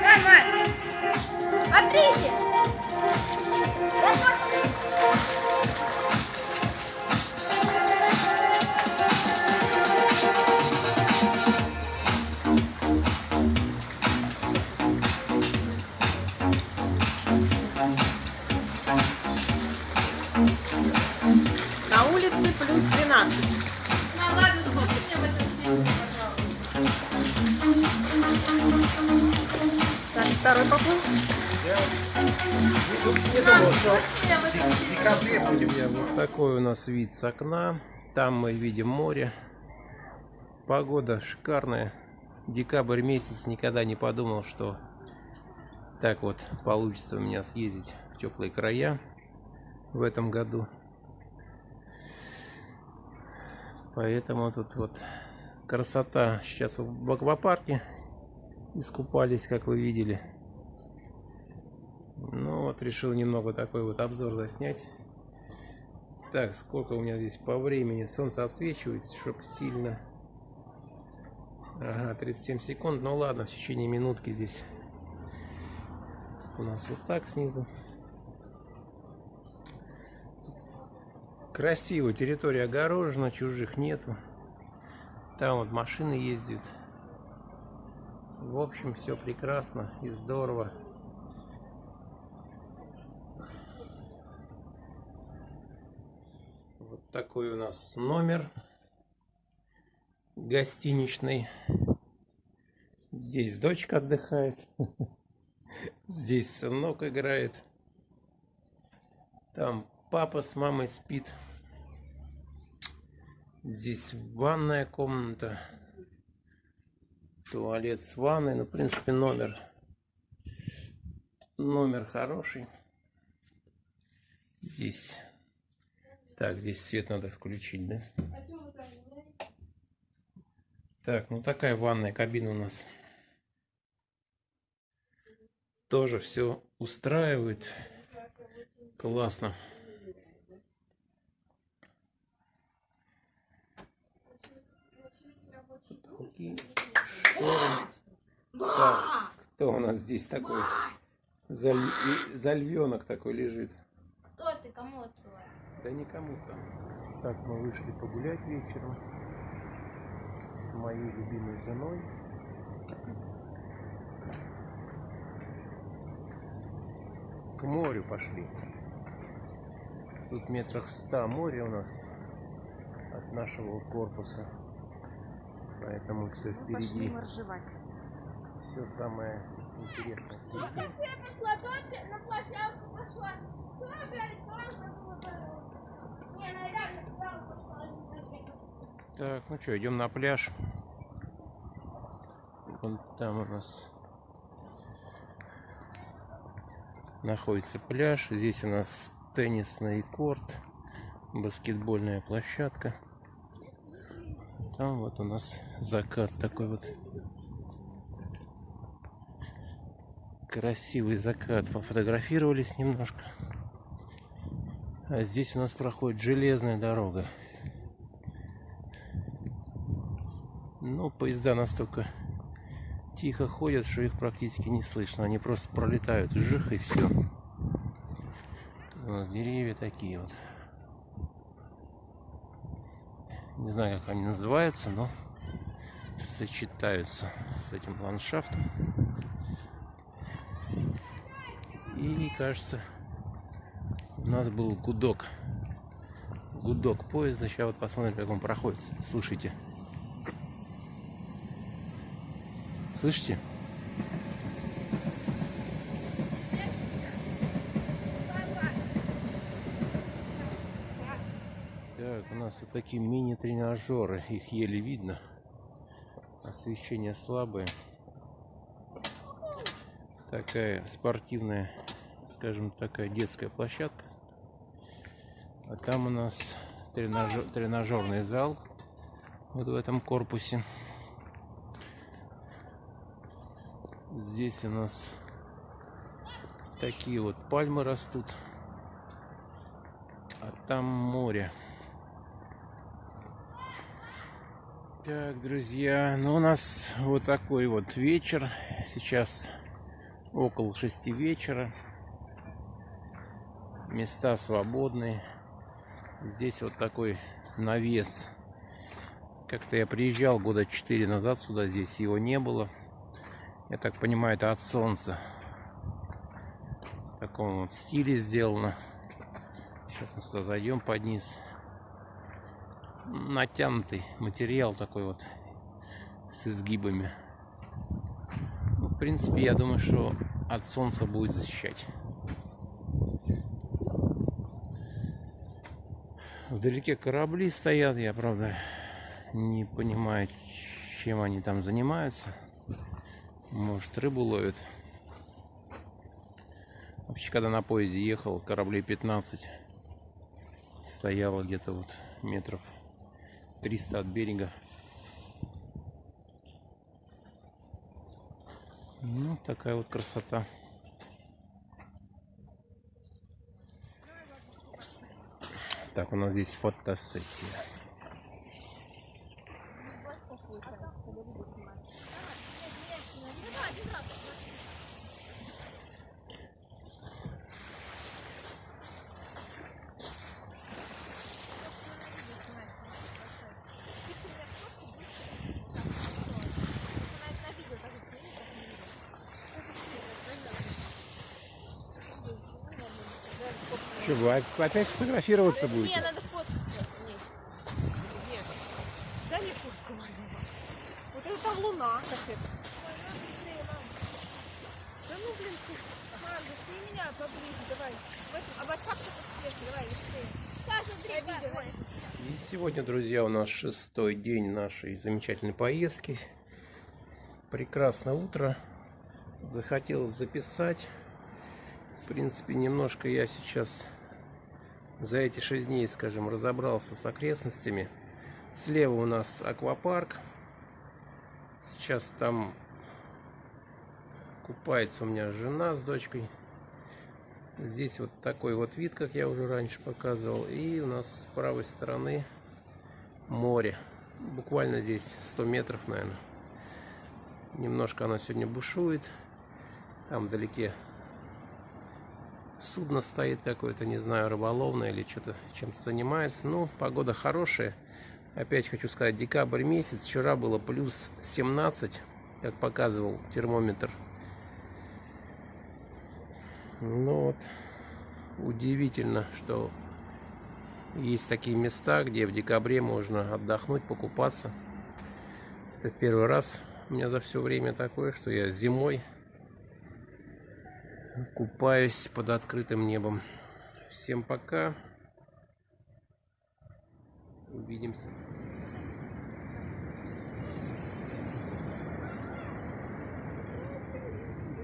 Нормально. Смотрите. Второй поплыл. Мне в декабре будем. Вот такой у нас вид с окна. Там мы видим море. Погода шикарная. Декабрь месяц никогда не подумал, что так вот получится у меня съездить в теплые края в этом году. Поэтому тут вот красота. Сейчас в аквапарке искупались, как вы видели. Ну вот решил немного такой вот обзор заснять. Так, сколько у меня здесь по времени? Солнце отсвечивается, чтобы сильно. Ага, 37 секунд. Ну ладно, в течение минутки здесь у нас вот так снизу. Красиво, территория огорожена, чужих нету. Там вот машины ездят. В общем, все прекрасно и здорово. Вот такой у нас номер гостиничный. Здесь дочка отдыхает. Здесь сынок играет. Там папа с мамой спит. Здесь ванная комната. Туалет с ванной. Ну, в принципе, номер. Номер хороший. Здесь. Так, здесь свет надо включить, да? Так, ну такая ванная кабина у нас. Тоже все устраивает. Классно. Потолки, шторы. Так, кто у нас здесь такой? За, за львенок такой лежит. Кто ты? Кому отсылаешь? Да никому сам. Так, мы вышли погулять вечером с моей любимой женой. К морю пошли. Тут метрах ста моря у нас от нашего корпуса. Поэтому все Пошли впереди. моржевать. Все самое интересное. впереди. Я пошла, то на площадку пошла. То опять, то забыла. Не, ну реально туда пошла. Так, ну что, идем на пляж. Вон там у нас находится пляж. Здесь у нас теннисный корт, баскетбольная площадка. Там вот у нас закат такой вот. Красивый закат. Пофотографировались немножко. А здесь у нас проходит железная дорога. Ну, поезда настолько тихо ходят, что их практически не слышно. Они просто пролетают, жих и все. У нас деревья такие вот. Не знаю, как они называются, но сочетаются с этим ландшафтом. И кажется, у нас был гудок. Гудок поезда. Сейчас вот посмотрим, как он проходит. Слушайте. Слышите? Так, у нас вот такие мини-тренажеры. Их еле видно. Освещение слабое. Такая спортивная, скажем, такая детская площадка. А там у нас тренажер, тренажерный зал. Вот в этом корпусе. Здесь у нас такие вот пальмы растут. а там море. Так, друзья, ну у нас вот такой вот вечер. Сейчас около шести вечера. Места свободные. Здесь вот такой навес. Как-то я приезжал года четыре назад сюда, здесь его не было. Я так понимаю, это от солнца. В таком вот стиле сделано. Сейчас мы сюда зайдем под низ. Натянутый материал такой вот с изгибами. Ну, в принципе, я думаю, что от солнца будет защищать. Вдалеке корабли стоят, я правда не понимаю, чем они там занимаются. Может, рыбу ловят. Вообще, когда на поезде ехал, кораблей 15 стояло где-то вот метров 300 от берега. Ну, такая вот красота. Так, у нас здесь фотосессия. Вы опять фотографироваться Не, будете? надо фоткаться. Нет. Дай мне куртку мою. Вот это там луна. Как это? Да ну, блин, ты. Мам, ты меня поближе, давай. Вот, а вот как ты давай, быстрее. И сегодня, друзья, у нас шестой день нашей замечательной поездки. Прекрасное утро. Захотелось записать. В принципе, немножко я сейчас за эти шесть дней, скажем, разобрался с окрестностями. Слева у нас аквапарк. Сейчас там купается у меня жена с дочкой. Здесь вот такой вот вид, как я уже раньше показывал. И у нас с правой стороны море. Буквально здесь 100 метров, наверное. Немножко она сегодня бушует. Там вдалеке судно стоит какое-то, не знаю, рыболовное или что-то чем-то занимается. Ну, погода хорошая. Опять хочу сказать, декабрь месяц. Вчера было плюс 17, как показывал термометр. Ну вот, удивительно, что есть такие места, где в декабре можно отдохнуть, покупаться. Это первый раз у меня за все время такое, что я зимой купаюсь под открытым небом. Всем пока. Увидимся.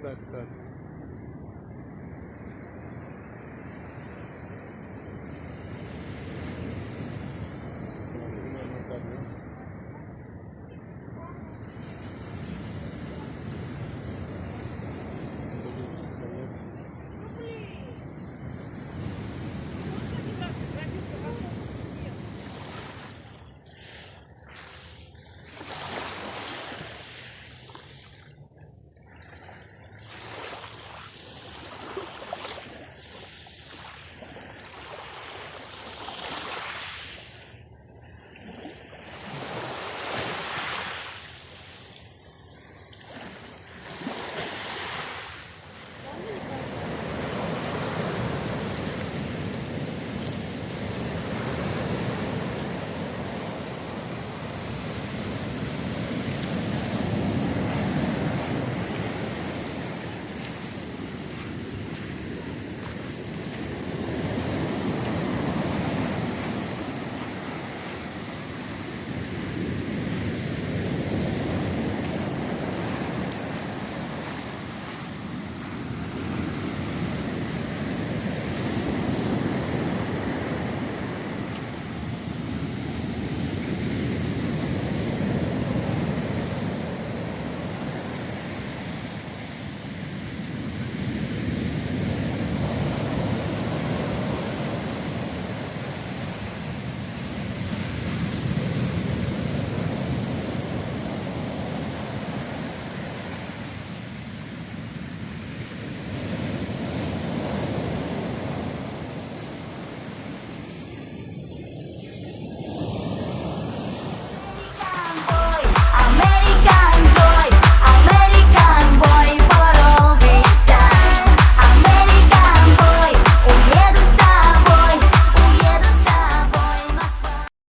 Закат.